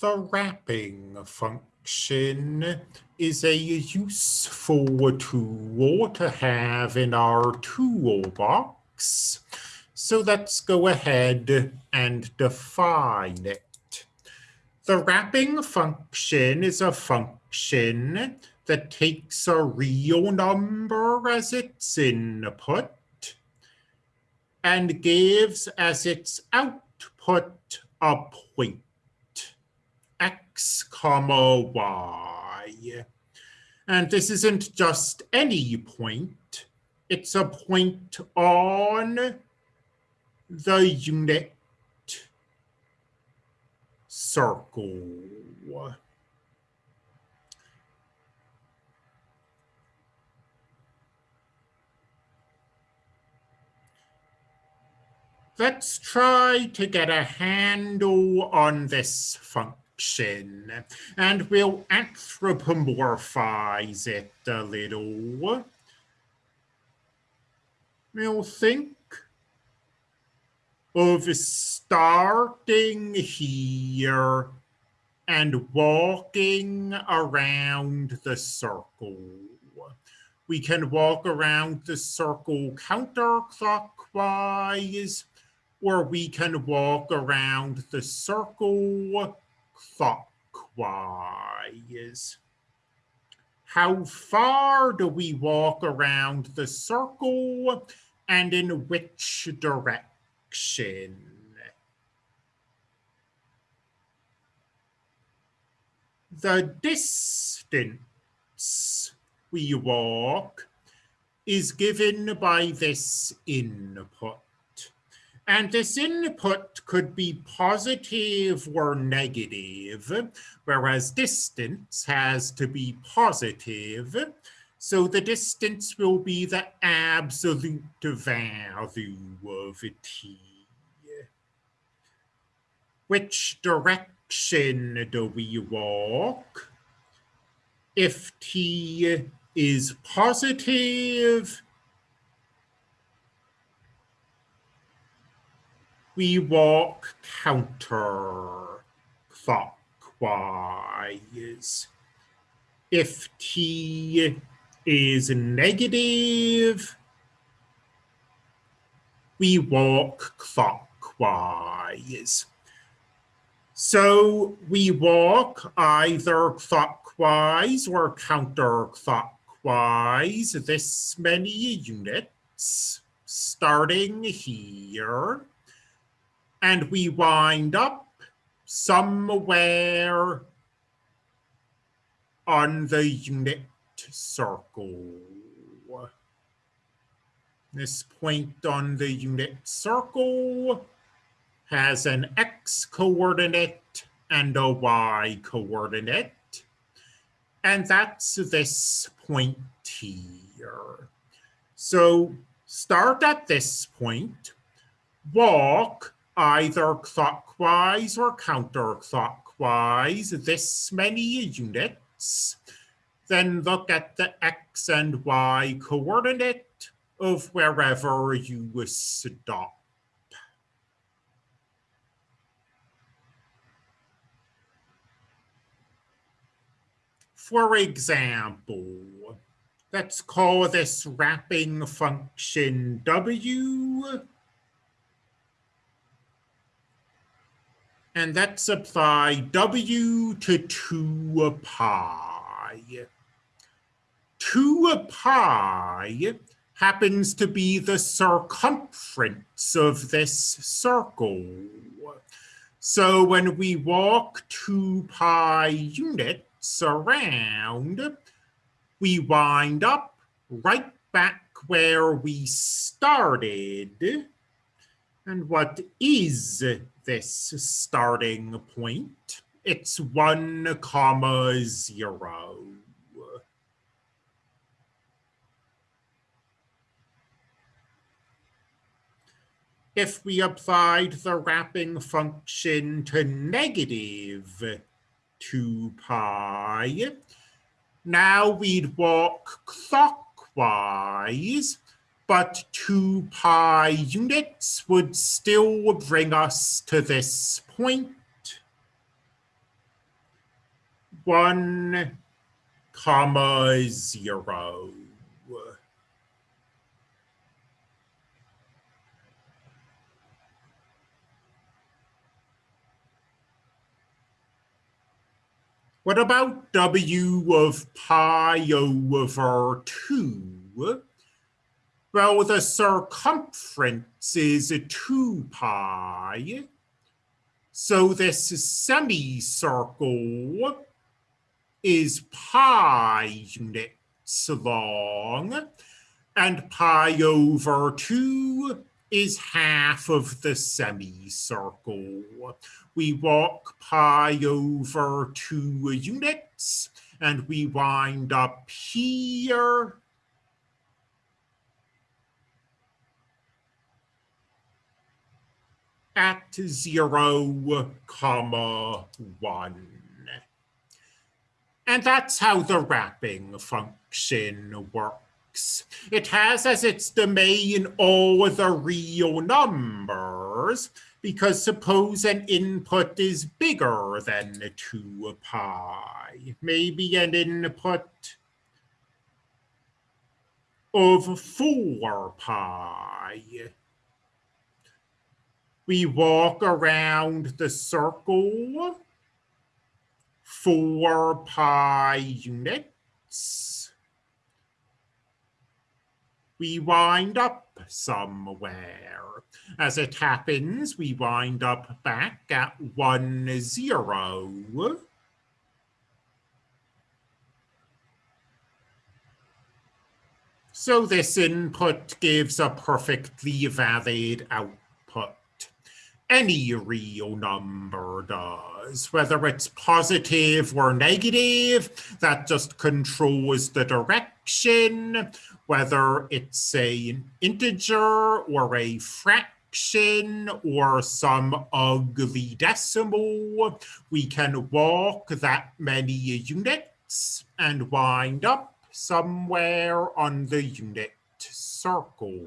The wrapping function is a useful tool to have in our toolbox. So let's go ahead and define it. The wrapping function is a function that takes a real number as its input and gives as its output a point x comma y. And this isn't just any point, it's a point on the unit circle. Let's try to get a handle on this function, and we'll anthropomorphize it a little. We'll think of starting here and walking around the circle. We can walk around the circle counterclockwise or we can walk around the circle clockwise. How far do we walk around the circle and in which direction? The distance we walk is given by this input. And this input could be positive or negative, whereas distance has to be positive. So the distance will be the absolute value of t. Which direction do we walk? If t is positive, we walk counterclockwise. If t is negative, we walk clockwise. So we walk either clockwise or counterclockwise this many units, starting here and we wind up somewhere on the unit circle. This point on the unit circle has an x coordinate and a y coordinate. And that's this point here. So start at this point, walk either clockwise or counterclockwise this many units, then look at the x and y coordinate of wherever you stop. For example, let's call this wrapping function w and let's apply w to 2 pi. 2 pi happens to be the circumference of this circle. So when we walk 2 pi units around, we wind up right back where we started. And what is this starting point. It's one comma zero. If we applied the wrapping function to negative 2 pi, now we'd walk clockwise but 2 pi units would still bring us to this point. 1, comma 0. What about W of pi over 2? Well, the circumference is 2 pi. So this semicircle is pi units long, and pi over 2 is half of the semicircle. We walk pi over 2 units, and we wind up here at 0, comma 1. And that's how the wrapping function works. It has as its domain all the real numbers, because suppose an input is bigger than 2 pi, maybe an input of 4 pi we walk around the circle, four pi units. We wind up somewhere. As it happens, we wind up back at one zero. So this input gives a perfectly valid output any real number does, whether it's positive or negative, that just controls the direction, whether it's a, an integer or a fraction or some ugly decimal, we can walk that many units and wind up somewhere on the unit circle.